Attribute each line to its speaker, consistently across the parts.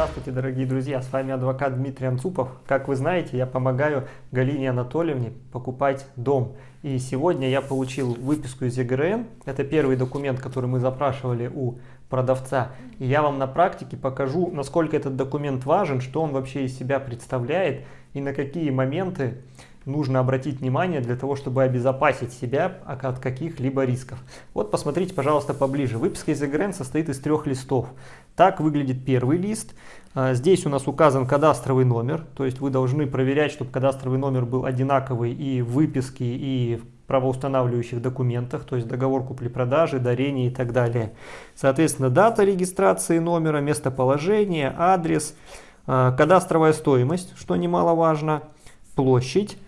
Speaker 1: Здравствуйте, дорогие друзья! С вами адвокат Дмитрий Анцупов. Как вы знаете, я помогаю Галине Анатольевне покупать дом. И сегодня я получил выписку из ЕГРН. Это первый документ, который мы запрашивали у продавца. И я вам на практике покажу, насколько этот документ важен, что он вообще из себя представляет и на какие моменты нужно обратить внимание для того, чтобы обезопасить себя от каких-либо рисков. Вот посмотрите, пожалуйста, поближе. Выписка из ЕГРН состоит из трех листов. Так выглядит первый лист. А, здесь у нас указан кадастровый номер, то есть вы должны проверять, чтобы кадастровый номер был одинаковый и в выписке, и в правоустанавливающих документах, то есть договор купли-продажи, дарения и так далее. Соответственно, дата регистрации номера, местоположение, адрес, а, кадастровая стоимость, что немаловажно, площадь,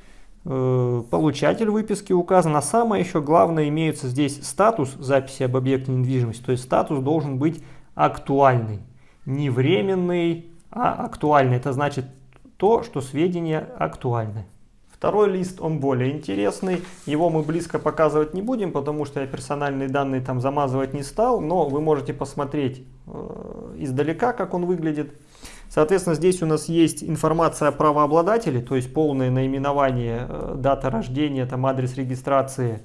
Speaker 1: получатель выписки указан, а самое еще главное имеется здесь статус записи об объекте недвижимости, то есть статус должен быть актуальный, не временный, а актуальный. Это значит то, что сведения актуальны. Второй лист, он более интересный, его мы близко показывать не будем, потому что я персональные данные там замазывать не стал, но вы можете посмотреть э, издалека, как он выглядит. Соответственно, здесь у нас есть информация о правообладателе, то есть полное наименование, э, дата рождения, там адрес регистрации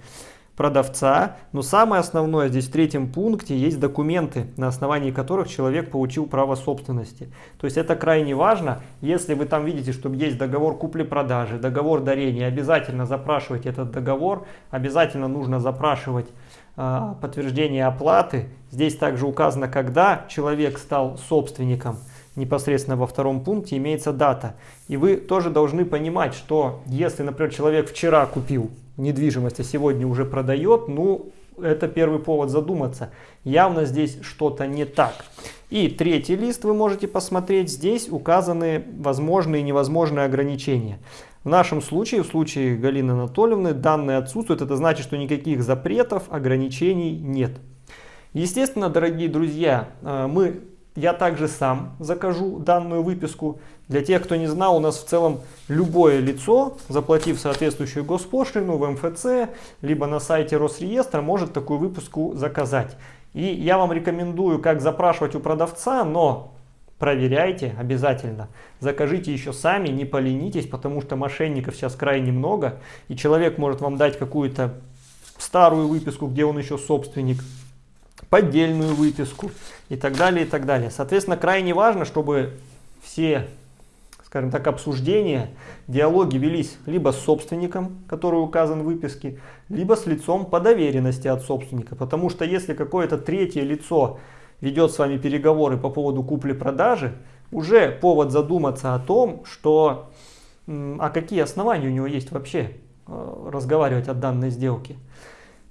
Speaker 1: продавца. Но самое основное здесь в третьем пункте есть документы, на основании которых человек получил право собственности. То есть это крайне важно. Если вы там видите, что есть договор купли-продажи, договор дарения, обязательно запрашивайте этот договор, обязательно нужно запрашивать э, подтверждение оплаты. Здесь также указано, когда человек стал собственником непосредственно во втором пункте имеется дата. И вы тоже должны понимать, что если, например, человек вчера купил недвижимость, а сегодня уже продает, ну, это первый повод задуматься. Явно здесь что-то не так. И третий лист вы можете посмотреть. Здесь указаны возможные и невозможные ограничения. В нашем случае, в случае Галины Анатольевны, данные отсутствуют. Это значит, что никаких запретов, ограничений нет. Естественно, дорогие друзья, э, мы я также сам закажу данную выписку. Для тех, кто не знал, у нас в целом любое лицо, заплатив соответствующую госпошлину в МФЦ, либо на сайте Росреестра, может такую выписку заказать. И я вам рекомендую, как запрашивать у продавца, но проверяйте обязательно. Закажите еще сами, не поленитесь, потому что мошенников сейчас крайне много. И человек может вам дать какую-то старую выписку, где он еще собственник, поддельную выписку и так далее, и так далее. Соответственно, крайне важно, чтобы все, скажем так, обсуждения, диалоги велись либо с собственником, который указан в выписке, либо с лицом по доверенности от собственника. Потому что если какое-то третье лицо ведет с вами переговоры по поводу купли-продажи, уже повод задуматься о том, что, а какие основания у него есть вообще э, разговаривать о данной сделке.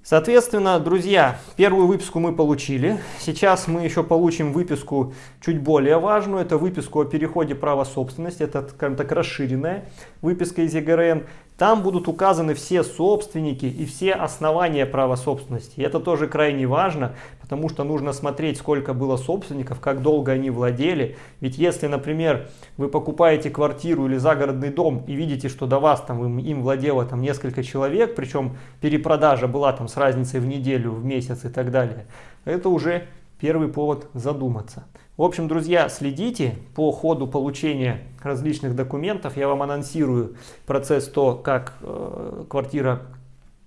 Speaker 1: Соответственно, друзья, первую выписку мы получили. Сейчас мы еще получим выписку чуть более важную. Это выписку о переходе права собственности. Это, скажем так, расширенная выписка из ЕГРН. Там будут указаны все собственники и все основания права собственности. И это тоже крайне важно, потому что нужно смотреть, сколько было собственников, как долго они владели. Ведь если, например, вы покупаете квартиру или загородный дом и видите, что до вас там им владело там несколько человек, причем перепродажа была там с разницей в неделю, в месяц и так далее, это уже первый повод задуматься. В общем, друзья, следите по ходу получения различных документов. Я вам анонсирую процесс то, как э, квартира,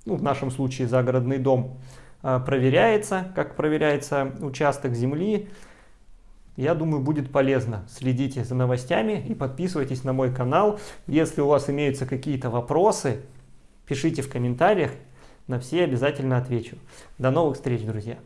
Speaker 1: ну, в нашем случае загородный дом, э, проверяется, как проверяется участок земли. Я думаю, будет полезно. Следите за новостями и подписывайтесь на мой канал. Если у вас имеются какие-то вопросы, пишите в комментариях. На все обязательно отвечу. До новых встреч, друзья!